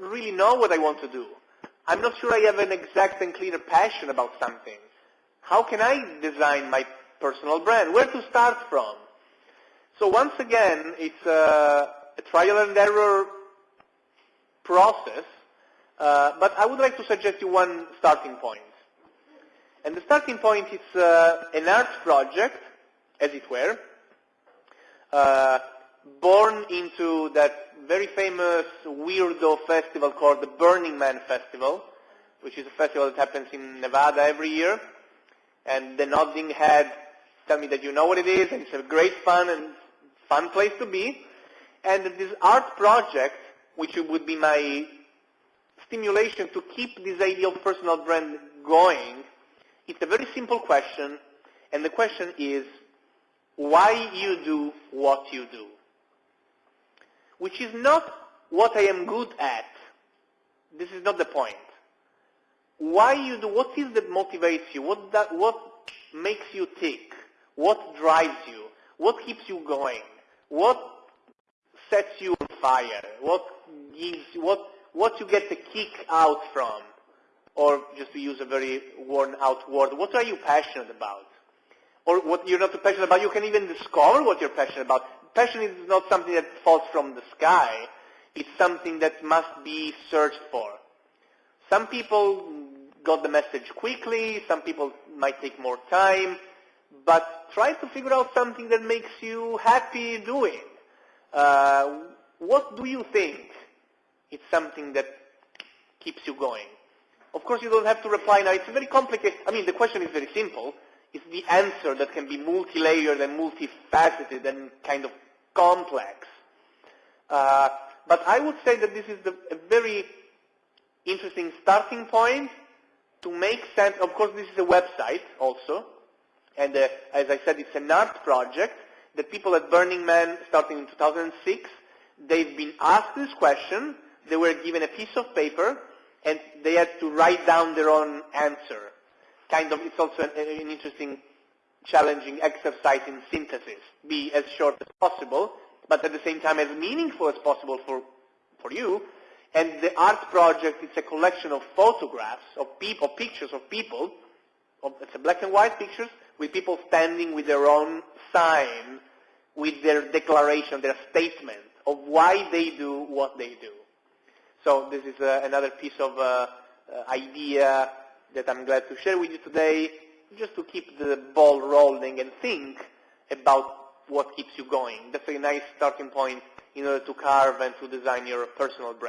really know what I want to do. I'm not sure I have an exact and clear passion about something. How can I design my personal brand? Where to start from? So once again, it's a, a trial and error process, uh, but I would like to suggest you one starting point. And the starting point is uh, an art project, as it were, uh, born into that very famous weirdo festival called the Burning Man Festival, which is a festival that happens in Nevada every year. And the nodding head tell me that you know what it is, and it's a great fun and fun place to be. And this art project, which would be my stimulation to keep this idea of personal brand going, it's a very simple question, and the question is, why you do what you do? Which is not what I am good at. This is not the point. Why you do, what is that motivates you? What, that, what makes you tick? What drives you? What keeps you going? What sets you on fire? What gives, what, what you get the kick out from? Or just to use a very worn out word, what are you passionate about? Or what you're not passionate about, you can even discover what you're passionate about. Passion is not something that falls from the sky. It's something that must be searched for. Some people got the message quickly, some people might take more time, but try to figure out something that makes you happy doing. Uh, what do you think? It's something that keeps you going. Of course, you don't have to reply now. It's very complicated. I mean, the question is very simple. It's the answer that can be multi-layered and multifaceted and kind of complex. Uh, but I would say that this is the, a very interesting starting point to make sense. Of course, this is a website also. And uh, as I said, it's an art project The people at Burning Man, starting in 2006, they've been asked this question. They were given a piece of paper and they had to write down their own answer. Kind of, it's also an, an interesting, challenging exercise in synthesis. Be as short as possible, but at the same time as meaningful as possible for, for you. And the art project is a collection of photographs of people, pictures of people. Of, it's a black and white pictures with people standing with their own sign, with their declaration, their statement of why they do what they do. So this is uh, another piece of uh, uh, idea that I'm glad to share with you today, just to keep the ball rolling and think about what keeps you going. That's a nice starting point in order to carve and to design your personal brand.